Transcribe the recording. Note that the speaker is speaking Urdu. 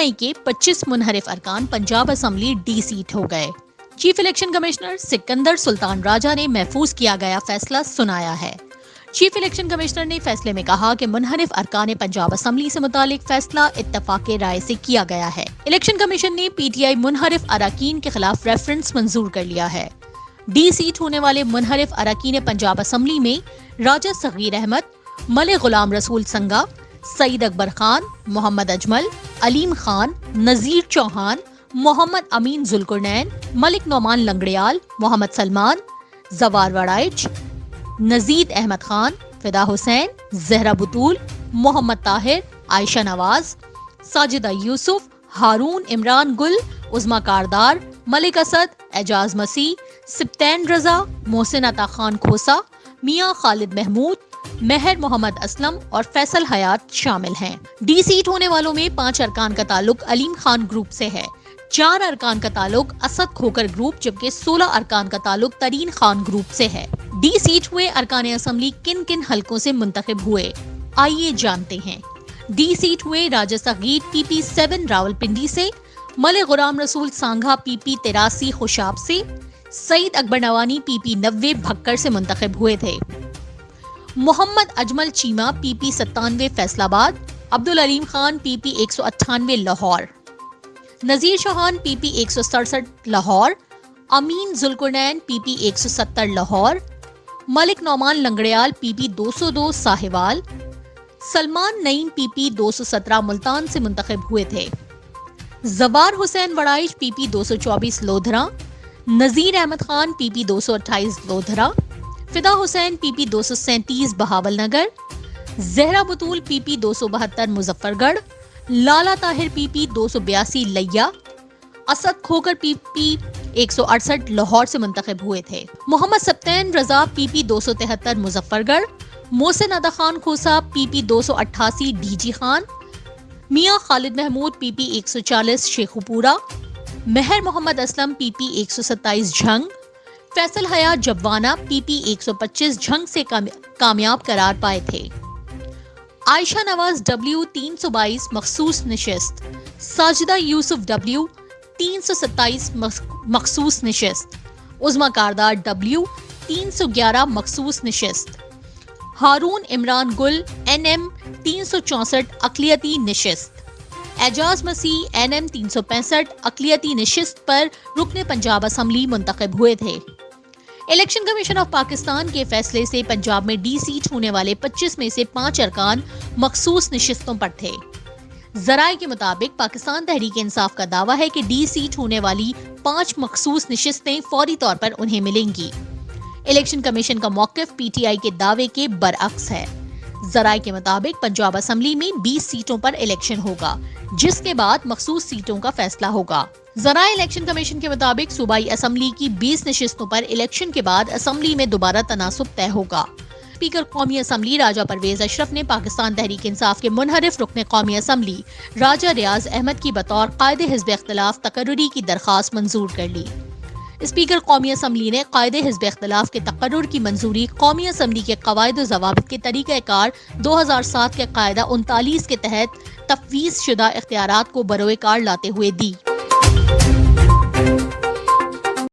آئی کے پچیس منحرف ارکان پنجاب اسمبلی ڈی سیٹ ہو گئے۔ Chief election commissioner Sikandar Sultan Raja نے محفوظ کیا گیا فیصلہ سنایا ہے۔ چیف الیکشن کمشنر نے فیصلے میں کہا کہ منحرف ارکان پنجاب اسمبلی سے متعلق فیصلہ اتفاق رائے سے کیا گیا ہے۔ الیکشن کمیشن نے پی ٹی آئی منحرف اراکین کے خلاف ریفرنس منظور کر لیا ہے۔ ڈی سیٹ ہونے والے منحرف اراکین پنجاب اسمبلی میں راجہ صغیر احمد ملک غلام رسول سنگا سعید اکبر خان، محمد اجمل، علیم خان، نذیر چوہان، محمد امین ذلکرنین ملک نعمان لنگڑیال، محمد سلمان، زوار وڑائچ نزید احمد خان، فدا حسین زہرا بطول محمد طاہر، عائشہ نواز ساجدہ یوسف، ہارون عمران گل عزما کاردار، ملک اسد، اعجاز مسیح، سپتین رضا، محسن عطا خان کھوسا میاں خالد محمود مہر محمد اسلم اور فیصل حیات شامل ہیں۔ ڈی سیٹ ہونے والوں میں پانچ ارکان کا تعلق علیم خان گروپ سے ہے۔ چار ارکان کا تعلق اسد کھوکر گروپ، جبکہ سولہ ارکان کا تعلق ترین خان گروپ سے ہے۔ ڈی سیٹ ہوئے ارکان اسمبلی کن کن حلقوں سے منتخب ہوئے؟ آئیے جانتے ہیں۔ ڈی سیٹ ہوئے Raja Saghir P P seven Rawalpindi سے، مل غرام رسول سانگھا پی پی تراسی خوشاب سے، سعید اکبر نوانی پی پی نوے بھکر سے منتخب ہوئے تھے۔ محمد اجمل چیما پی پی ستانوے فیصل آباد عبد العلیم خان، پی پی ایک سو اٹھانوے، لاہور۔ نذیر چوہان پی پی ایک سو سڑسٹھ، لاہور۔ امین ذلکرنین پی پی ایک سو ستر، لاہور۔ ملک نعمان لنگڑیال، پی پی دو سو دو، ساہیوال۔ سلمان نعیم، پی پی دو سو سترہ، ملتان سے منتخب ہوئے تھے۔ زوار حسین وڑائش پی پی دو سو چوبیس، لودھرا۔ نذیر احمد خان، پی پی دو سو اٹھائیس، لودھرا۔ فدا حسین پی پی دو سو سینتیس، بہاول نگر، زہرا بطول پی پی دو سو بہتر، مظفر گڑھ، لالا طاہر پی پی دو سو بیاسی، لیا، اسد کھوکر پی پی ایک سو اڑسٹھ لاہور سے منتخب ہوئے تھے۔ محمد سبتین رضا پی پی دو سو تہتر، مظفر گڑھ، محسن ادا خان کھوسا پی پی دو سو اٹھاسی، ڈی جی خان، میاں خالد محمود پی پی ایک سو چالیس شیخوپورا مہر محمد اسلم پی پی ایک سو ستائیس، جھنگ فیصل حیات جبوانہ پی پی ایک سو پچیس جھنگ سے کامیاب قرار پائے تھے۔ عائشہ نواز ڈبلیو تین سو بائیس مخصوص نشست۔ ساجدہ یوسف ڈبلیو تین سو ستائیس مخصوص نشست۔ عزما کاردار ڈبلیو تین سو گیارہ مخصوص نشست۔ ہارون عمران گل این ایم تین سو چونسٹھ اقلیتی نشست۔ اعجاز مسیح این ایم تین سو پینسٹھ اقلیتی نشست پر رکن پنجاب اسمبلی منتخب ہوئے تھے۔ الیکشن کمیشن آف پاکستان کے فیصلے سے پنجاب میں ڈی سیٹ ہونے والے پچیس میں سے پانچ ارکان مخصوص نشستوں پر تھے۔ ذرائع کے مطابق پاکستان تحریک انصاف کا دعویٰ ہے کہ ڈی سیٹ ہونے والی پانچ مخصوص نشستیں فوری طور پر انہیں ملیں گی۔ الیکشن کمیشن کا موقف پی ٹی آئی کے دعوے کے برعکس ہے۔ ذرائع کے مطابق پنجاب اسمبلی میں بیس سیٹوں پر الیکشن ہوگا، جس کے بعد مخصوص سیٹوں کا فیصلہ ہوگا۔ ذرائع الیکشن کمیشن کے مطابق صوبائی اسمبلی کی بیس نشستوں پر الیکشن کے بعد اسمبلی میں دوبارہ تناسب طے ہوگا۔ اسپیکر قومی اسمبلی راجہ پرویز اشرف نے پاکستان تحریک انصاف کے منحرف رکن قومی اسمبلی راجہ ریاض احمد کی بطور قائد حزب اختلاف تقرری کی درخواست منظور کر لی۔ اسپیکر قومی اسمبلی نے قائد حزب اختلاف کے تقرر کی منظوری قومی اسمبلی کے قواعد و ضوابط کے طریقہ کار دو ہزار سات کے قاعدہ انتالیس کے تحت تفویض شدہ اختیارات کو بروئے کار لاتے ہوئے دی۔